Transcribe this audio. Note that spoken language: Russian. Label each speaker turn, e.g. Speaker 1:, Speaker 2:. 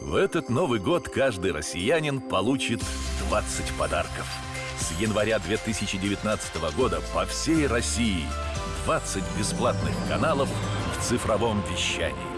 Speaker 1: В этот Новый год каждый россиянин получит 20 подарков. С января 2019 года по всей России 20 бесплатных каналов в цифровом вещании.